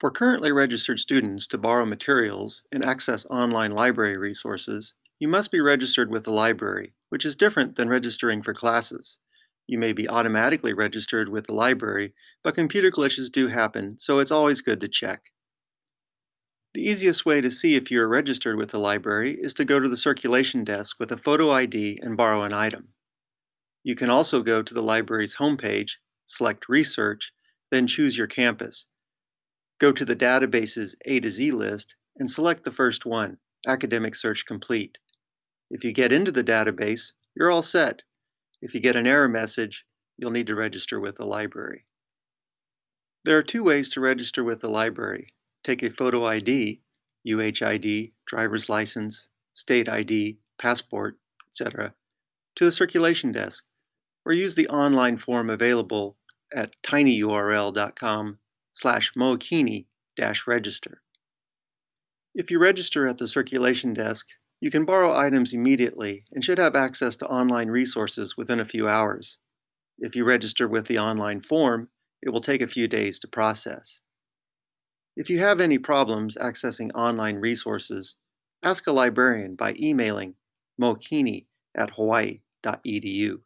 For currently registered students to borrow materials and access online library resources, you must be registered with the library, which is different than registering for classes. You may be automatically registered with the library, but computer glitches do happen, so it's always good to check. The easiest way to see if you are registered with the library is to go to the circulation desk with a photo ID and borrow an item. You can also go to the library's homepage, select Research, then choose your campus. Go to the database's A to Z list and select the first one, Academic Search Complete. If you get into the database, you're all set. If you get an error message, you'll need to register with the library. There are two ways to register with the library. Take a photo ID, UHID, driver's license, state ID, passport, etc., to the circulation desk, or use the online form available at tinyurl.com slash mookini-register. If you register at the circulation desk, you can borrow items immediately and should have access to online resources within a few hours. If you register with the online form, it will take a few days to process. If you have any problems accessing online resources, ask a librarian by emailing mookini at hawaii.edu.